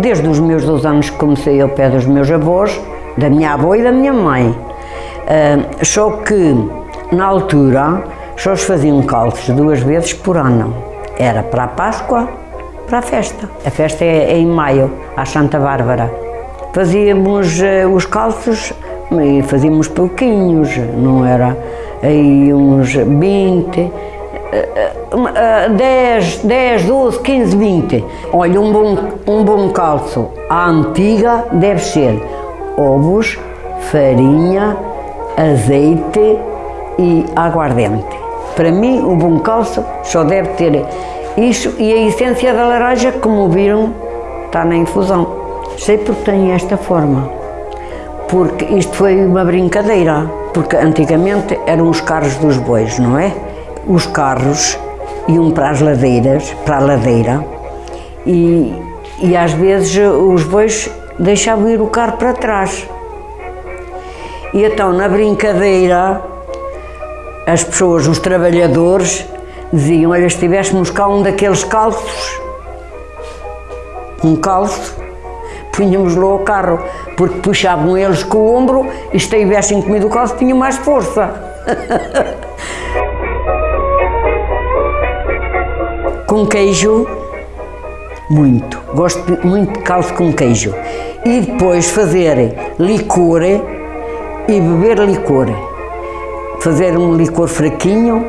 desde os meus 12 anos que comecei ao pé dos meus avós, da minha avó e da minha mãe. Uh, só que, na altura, só se faziam calços duas vezes por ano. Era para a Páscoa, para a festa. A festa é, é em maio, à Santa Bárbara. Fazíamos uh, os calços e fazíamos pouquinhos, não era aí uns 20, 10, 10, 12, 15, 20. Olha, um bom, um bom calço à antiga deve ser ovos, farinha, azeite e aguardente. Para mim, o bom calço só deve ter isso e a essência da laranja, como viram, está na infusão. Sei porque tem esta forma, porque isto foi uma brincadeira, porque antigamente eram os carros dos bois, não é? Os carros iam para as ladeiras, para a ladeira, e, e às vezes os bois deixavam ir o carro para trás. E então, na brincadeira, as pessoas, os trabalhadores, diziam, olha, se tivéssemos cá um daqueles calços, um calço, punhamos-lo ao carro, porque puxavam eles com o ombro e se tivessem comido o calço tinham mais força. Com queijo, muito. Gosto muito de caldo com queijo. E depois fazer licor e beber licor. Fazer um licor fraquinho,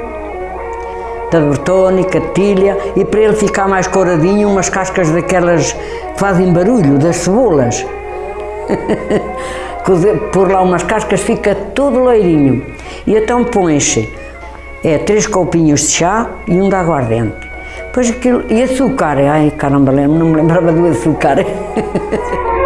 da bertônica, tilha, e para ele ficar mais coradinho, umas cascas daquelas que fazem barulho, das cebolas. Por lá umas cascas fica tudo loirinho. E então põe-se é, três copinhos de chá e um de aguardente. Pois aquilo, e açúcar, ai caramba, não me lembrava do açúcar.